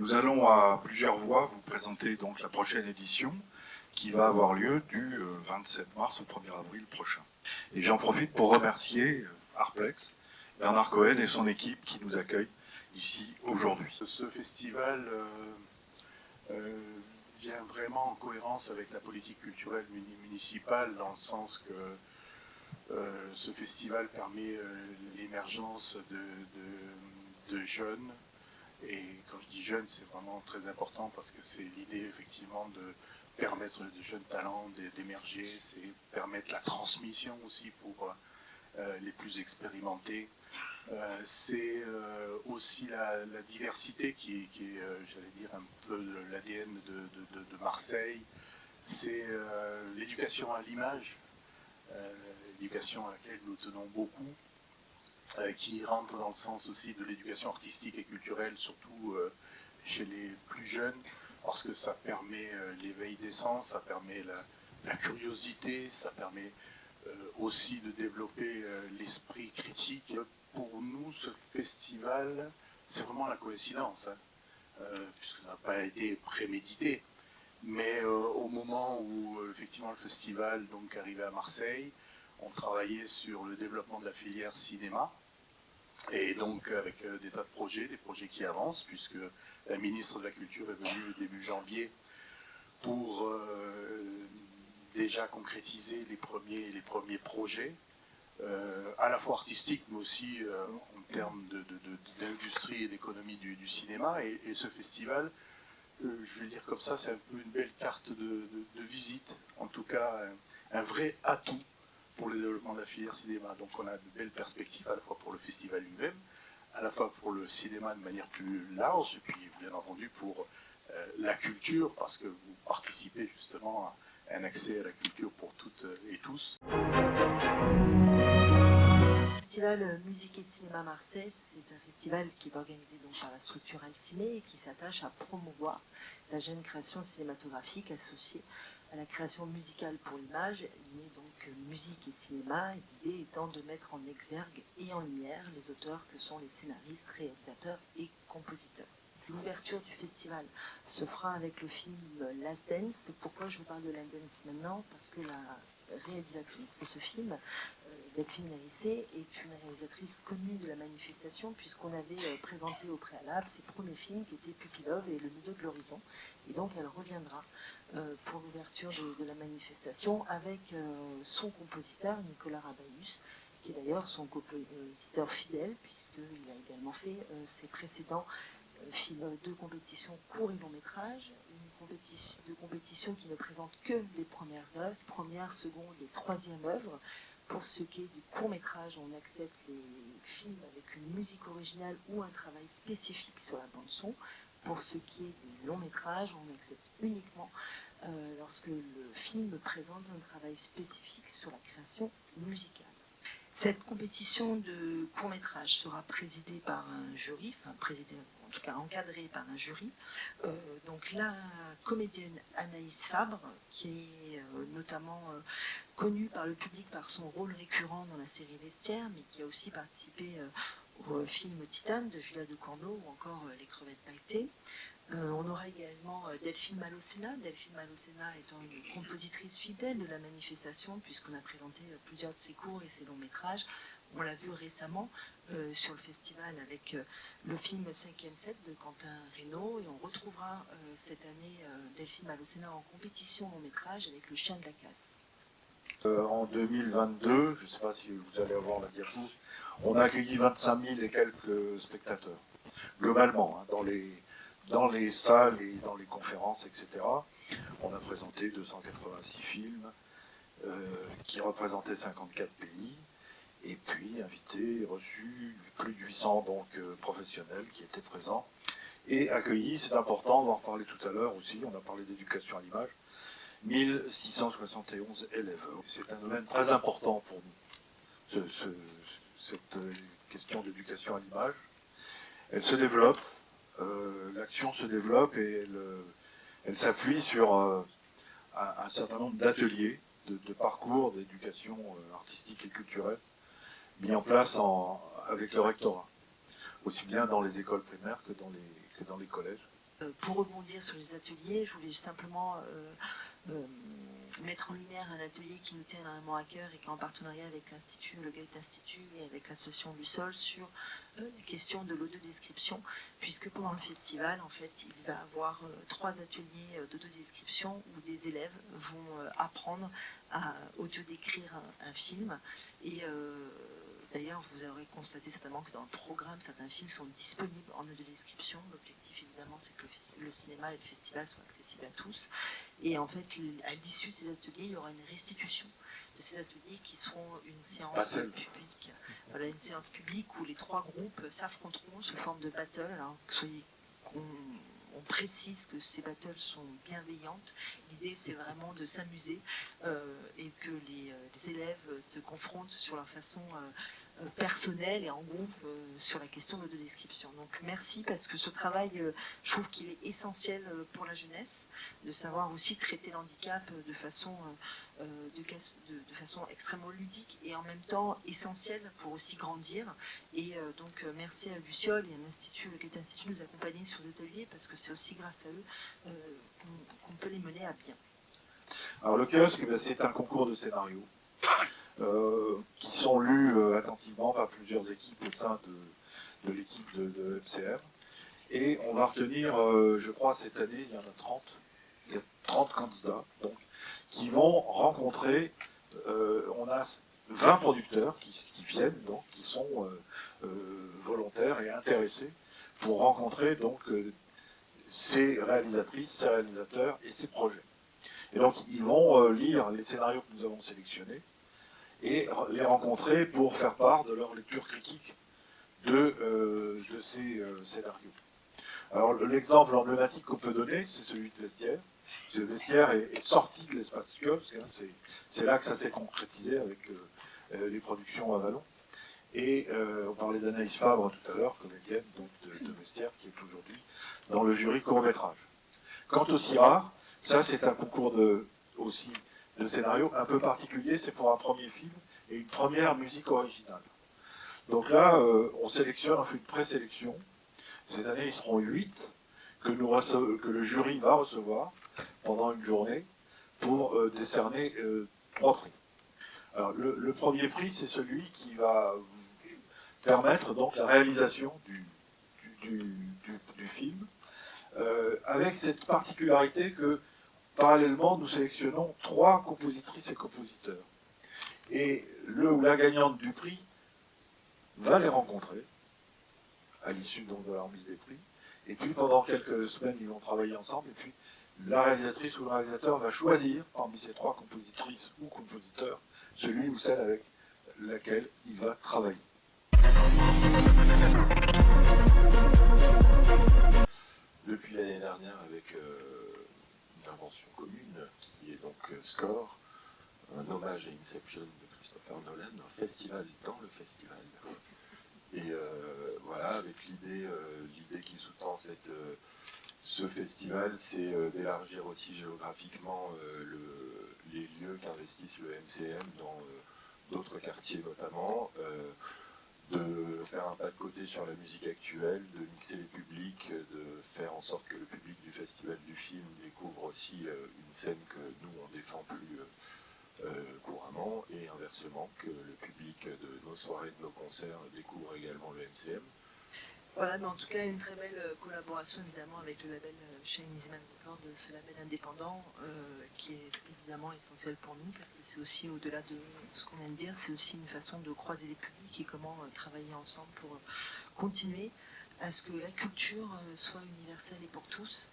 Nous allons à plusieurs voix vous présenter donc la prochaine édition qui va avoir lieu du 27 euh, mars au 1er avril prochain. Et j'en profite pour remercier euh, Arplex, Bernard Cohen et son équipe qui nous accueillent ici aujourd'hui. Ce festival euh, vient vraiment en cohérence avec la politique culturelle municipale dans le sens que ce festival permet l'émergence de, de jeunes et quand je dis jeunes, c'est vraiment très important parce que c'est l'idée effectivement de permettre de jeunes talents d'émerger, c'est permettre la transmission aussi pour euh, les plus expérimentés. Euh, c'est euh, aussi la, diversité qui, est, j'allais dire, un peu l'ADN de, Marseille. C'est l'éducation à l'image, l'éducation à laquelle nous tenons beaucoup. Euh, qui rentre dans le sens aussi de l'éducation artistique et culturelle, surtout euh, chez les plus jeunes, parce que ça permet euh, l'éveil des sens, ça permet la, curiosité, ça permet aussi de développer l'esprit critique. Pour nous, ce festival, c'est vraiment la coïncidence, hein, puisque ça n'a pas été prémédité. Mais au moment où effectivement le festival donc arrivait à Marseille, on travaillait sur le développement de la filière cinéma, et donc avec euh, des tas de projets, des projets qui avancent, puisque la ministre de la Culture est venue début janvier pour euh, déjà concrétiser les premiers, les premiers projets, euh, à la fois artistiques, mais aussi en termes d'industrie et d'économie du, cinéma. Et, ce festival, je vais le dire comme ça, c'est un peu une belle carte de, visite, en tout cas un vrai atout pour le développement de la filière cinéma. Donc on a de belles perspectives à la fois pour le festival lui-même, à la fois pour le cinéma de manière plus large, et puis bien entendu pour euh, la culture, parce que vous participez justement à un accès à la culture pour toutes et tous. Le festival Musique et Cinéma Marseille, c'est un festival qui est organisé donc par la structure Alcimé et qui s'attache à promouvoir la jeune création cinématographique associée à la création musicale pour l'image. Il donc musique et cinéma, l'idée étant de mettre en exergue et en lumière les auteurs que sont les scénaristes, réalisateurs et compositeurs. L'ouverture du festival se fera avec le film Last Dance. Pourquoi je vous parle de Last Dance maintenant? Parce que la réalisatrice de ce film, euh, Delphine Narissé, est une réalisatrice connue de la manifestation puisqu'on avait euh, présenté au préalable ses premiers films qui étaient Pupilov et Le milieu de l'horizon. Et donc elle reviendra euh, pour l'ouverture de, la manifestation avec son compositeur Nicolas Rabaïus, qui est d'ailleurs son compositeur fidèle puisqu'il a également fait ses précédents films de compétition court et long métrage, de compétition qui ne présente que les premières œuvres, première, seconde et troisième œuvre. Pour ce qui est du court métrage, on accepte les films avec une musique originale ou un travail spécifique sur la bande son. Pour ce qui est des longs métrages, on accepte uniquement euh, lorsque le film présente un travail spécifique sur la création musicale. Cette compétition de court métrage sera présidée par un jury, enfin présidée en tout cas encadrée par un jury. Euh, donc la comédienne Anaïs Fabre, qui est euh, notamment euh, connue par le public par son rôle récurrent dans la série Vestiaire, mais qui a aussi participé au film Titane de Julia de Corneau ou encore Les crevettes pailletées. on aura également Delphine Malocena, Delphine Malocena étant une compositrice fidèle de la manifestation, puisqu'on a présenté plusieurs de ses courts et ses longs métrages. On l'a vu récemment euh, sur le festival avec euh, le film 5e 7 de Quentin Reynaud et on retrouvera euh, cette année Delphine Malocena en compétition long métrage avec Le chien de la casse. en 2022, je ne sais pas si vous allez avoir la diapo, on a accueilli 25 000 et quelques spectateurs, globalement, hein, dans, les, dans les salles et dans les conférences, etc. On a présenté 286 films qui représentaient 54 pays et puis invité, reçu plus de 800 donc, euh, professionnels qui étaient présents, et accueillis, c'est important, on va en reparler tout à l'heure aussi, on a parlé d'éducation à l'image, 1671 élèves. C'est un domaine très important pour nous, cette euh, question d'éducation à l'image. Elle se développe, euh, l'action se développe et elle, s'appuie sur un, certain nombre d'ateliers, de, parcours d'éducation artistique et culturelle mis en place avec le rectorat, aussi bien dans les écoles primaires que dans les collèges. pour rebondir sur les ateliers, je voulais simplement mettre en lumière un atelier qui nous tient énormément à cœur et qui est en partenariat avec l'Institut, le Gate Institut et avec l'association du sol sur euh, la question de l'audio-description, puisque pendant le festival, en fait, il va y avoir euh, trois ateliers euh, d'auto-description où des élèves vont apprendre à audio-décrire un, film. Et D'ailleurs, vous aurez constaté certainement que dans le programme, certains films sont disponibles en audio-description. L'objectif, évidemment, c'est que le, cinéma et le festival soient accessibles à tous. Et en fait, à l'issue de ces ateliers, il y aura une restitution de ces ateliers qui seront une séance publique. Voilà, une séance publique où les trois groupes s'affronteront sous forme de battle. Alors, soyez on précise que ces battles sont bienveillantes. L'idée, c'est vraiment de s'amuser euh, et que les, euh, élèves se confrontent sur leur façon euh, personnel et en groupe euh, sur la question de description. Donc merci parce que ce travail, euh, je trouve qu'il est essentiel pour la jeunesse, de savoir aussi traiter l'handicap de façon, de, façon extrêmement ludique et en même temps essentiel pour aussi grandir. Et donc merci à Luciole et à l'Institut, le Quai Institut de nous accompagner sur ces ateliers parce que c'est aussi grâce à eux qu'on peut les mener à bien. Alors le kiosque, ben, c'est un concours de scénario. Euh, qui sont lus euh, attentivement par plusieurs équipes au sein de, l'équipe de, MCR. Et on va retenir, euh, je crois, cette année, il y en a 30, il y a 30 candidats, donc, qui vont rencontrer, on a 20 producteurs qui, viennent, donc, qui sont volontaires et intéressés pour rencontrer donc ces réalisatrices, ces réalisateurs et ces projets. Et donc, ils vont lire les scénarios que nous avons sélectionnés, et les rencontrer pour faire part de leur lecture critique de, euh, de ces euh, scénarios. Alors l'exemple emblématique qu'on peut donner, c'est celui de Vestiaire. Le Vestiaire est, sorti de l'espace kiosque, hein, c'est là que ça s'est concrétisé avec euh, les productions à Vallon. Et on parlait d'Anaïs Fabre tout à l'heure, comédienne donc, de, de, Vestiaire, qui est aujourd'hui dans le jury court-métrage. Quant au CIRAR, ça c'est un concours de, aussi de scénario un peu particulier, c'est pour un premier film et une première musique originale. Donc là, euh, on sélectionne, on fait une présélection. Cette année, ils seront huit que, que le jury va recevoir pendant une journée pour euh, décerner euh, trois prix. Le, premier prix, c'est celui qui va permettre donc la réalisation du film, avec cette particularité que parallèlement, nous sélectionnons trois compositrices et compositeurs. Et le ou la gagnante du prix va les rencontrer, à l'issue de la remise des prix. Et puis pendant quelques semaines, ils vont travailler ensemble. Et puis la réalisatrice ou le réalisateur va choisir parmi ces trois compositrices ou compositeurs celui ou celle avec laquelle il va travailler. Depuis l'année dernière, avec euh, commune qui est donc euh, Score, un hommage à Inception de Christopher Nolan, un festival dans le festival. Et euh, voilà, avec l'idée euh, l'idée qui sous-tend ce festival, c'est d'élargir aussi géographiquement les lieux qu'investissent le MCM dans d'autres quartiers notamment, de faire un pas de côté sur la musique actuelle, de mixer les publics, de faire en sorte que le public du festival du film découvre aussi une scène que nous on défend plus euh, couramment et inversement que le public de nos soirées, de nos concerts découvre également le MCM. Voilà, mais en tout cas une très belle euh, collaboration évidemment avec le label Euh, Easyman Records, ce label indépendant qui est évidemment essentiel pour nous parce que c'est aussi au-delà de ce qu'on vient de dire, c'est aussi une façon de croiser les publics et comment travailler ensemble pour continuer à ce que la culture soit universelle et pour tous.